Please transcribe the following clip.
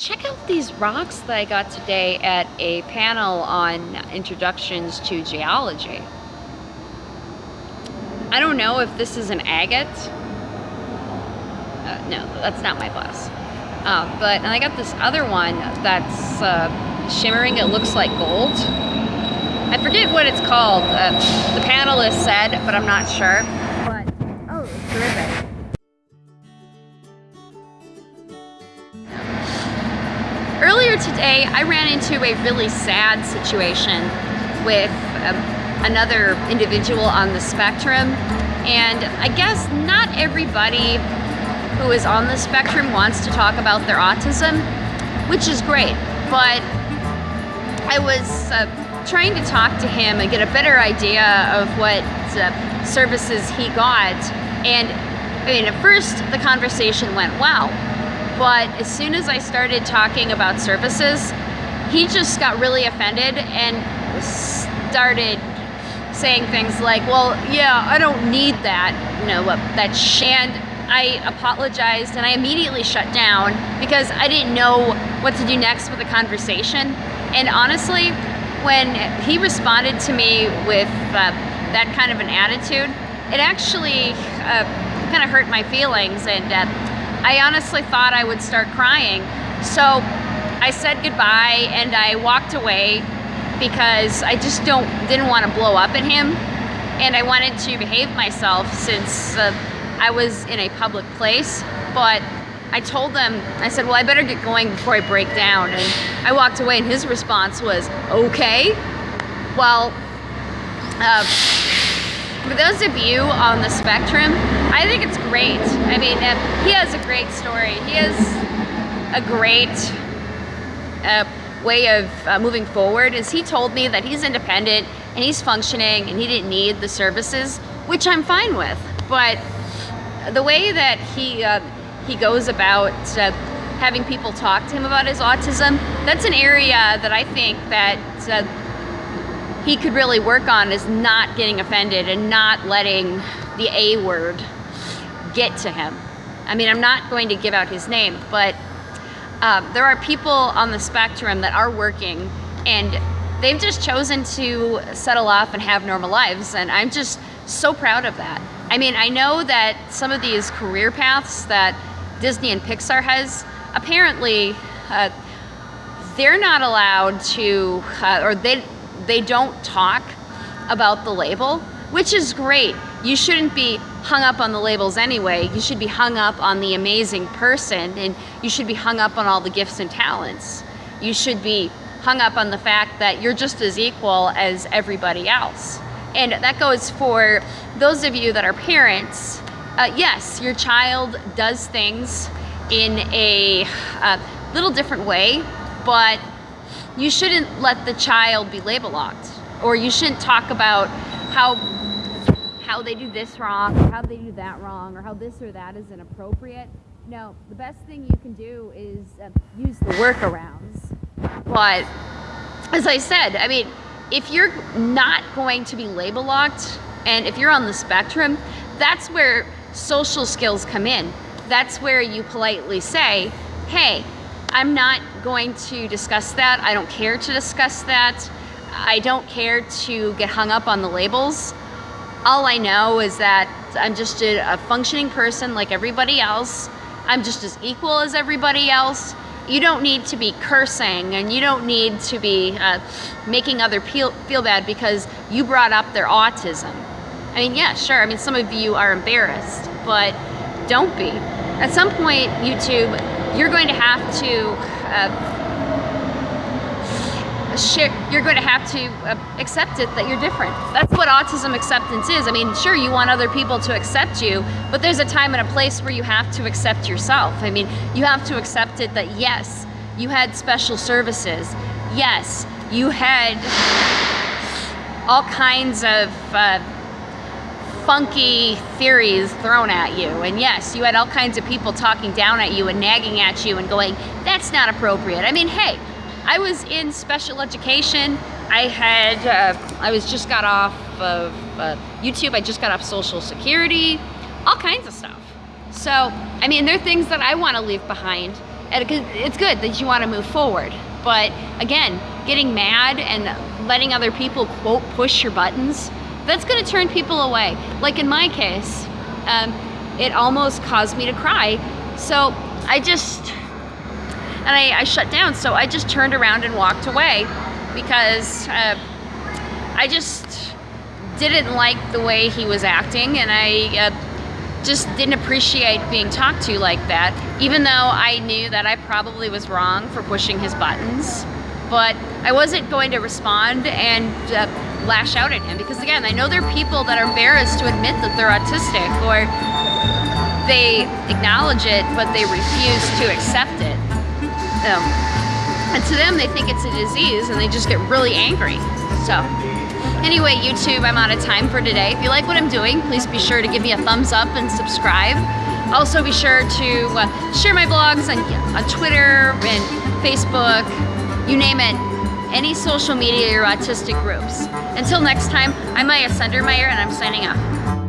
Check out these rocks that I got today at a panel on introductions to geology. I don't know if this is an agate. Uh, no, that's not my glass. Uh, but and I got this other one that's uh, shimmering. It looks like gold. I forget what it's called. Uh, the panelist said, but I'm not sure. Today, I ran into a really sad situation with um, another individual on the spectrum. And I guess not everybody who is on the spectrum wants to talk about their autism, which is great. But I was uh, trying to talk to him and get a better idea of what uh, services he got. And I mean, at first the conversation went well, but as soon as I started talking about services, he just got really offended and started saying things like, well, yeah, I don't need that, you know, that and I apologized and I immediately shut down because I didn't know what to do next with the conversation. And honestly, when he responded to me with uh, that kind of an attitude, it actually uh, kind of hurt my feelings and uh, I honestly thought I would start crying. So I said goodbye and I walked away because I just don't didn't want to blow up at him. And I wanted to behave myself since uh, I was in a public place. But I told them I said well I better get going before I break down. And I walked away and his response was okay. Well uh, those of you on the spectrum, I think it's great. I mean, he has a great story. He has a great uh, way of uh, moving forward is he told me that he's independent and he's functioning and he didn't need the services, which I'm fine with. But the way that he uh, he goes about uh, having people talk to him about his autism, that's an area that I think that uh, he could really work on is not getting offended and not letting the A word get to him. I mean, I'm not going to give out his name, but uh, there are people on the spectrum that are working and they've just chosen to settle off and have normal lives. And I'm just so proud of that. I mean, I know that some of these career paths that Disney and Pixar has, apparently, uh, they're not allowed to, uh, or they, they don't talk about the label, which is great. You shouldn't be hung up on the labels anyway. You should be hung up on the amazing person and you should be hung up on all the gifts and talents. You should be hung up on the fact that you're just as equal as everybody else. And that goes for those of you that are parents. Uh, yes, your child does things in a uh, little different way, but you shouldn't let the child be label locked or you shouldn't talk about how how they do this wrong or how they do that wrong or how this or that is inappropriate. No, the best thing you can do is uh, use the workarounds. But as I said, I mean, if you're not going to be label locked and if you're on the spectrum, that's where social skills come in. That's where you politely say, hey, I'm not going to discuss that. I don't care to discuss that. I don't care to get hung up on the labels. All I know is that I'm just a, functioning person like everybody else. I'm just as equal as everybody else. You don't need to be cursing and you don't need to be uh, making other feel, feel bad because you brought up their autism. I mean, yeah, sure. I mean, some of you are embarrassed, but don't be. At some point, YouTube, you're going to have to uh, share, you're going to have to uh, accept it that you're different. That's what autism acceptance is. I mean, sure, you want other people to accept you, but there's a time and a place where you have to accept yourself. I mean, you have to accept it that yes, you had special services. Yes, you had all kinds of uh, funky theories thrown at you. And yes, you had all kinds of people talking down at you and nagging at you and going, that's not appropriate. I mean, hey, I was in special education. I had, uh, I was just got off of uh, YouTube. I just got off social security, all kinds of stuff. So, I mean, there are things that I want to leave behind. And it's good that you want to move forward. But again, getting mad and letting other people, quote, push your buttons, that's going to turn people away. Like in my case, um, it almost caused me to cry. So I just, and I, I, shut down. So I just turned around and walked away because uh, I just didn't like the way he was acting and I uh, just didn't appreciate being talked to like that, even though I knew that I probably was wrong for pushing his buttons. But I wasn't going to respond and uh, lash out at him because again, I know there are people that are embarrassed to admit that they're autistic or they acknowledge it, but they refuse to accept it. Um, and to them, they think it's a disease and they just get really angry. So anyway, YouTube, I'm out of time for today. If you like what I'm doing, please be sure to give me a thumbs up and subscribe. Also be sure to uh, share my blogs on, on Twitter and Facebook, you name it, any social media or autistic groups. Until next time, I'm Maya Sundermeyer and I'm signing off.